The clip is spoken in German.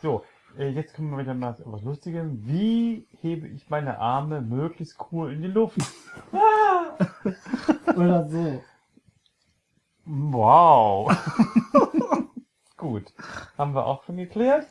So, äh, jetzt kommen wir wieder mal zu etwas Lustigem. Wie hebe ich meine Arme möglichst cool in die Luft? Oder so. Wow. Gut. Haben wir auch schon geklärt.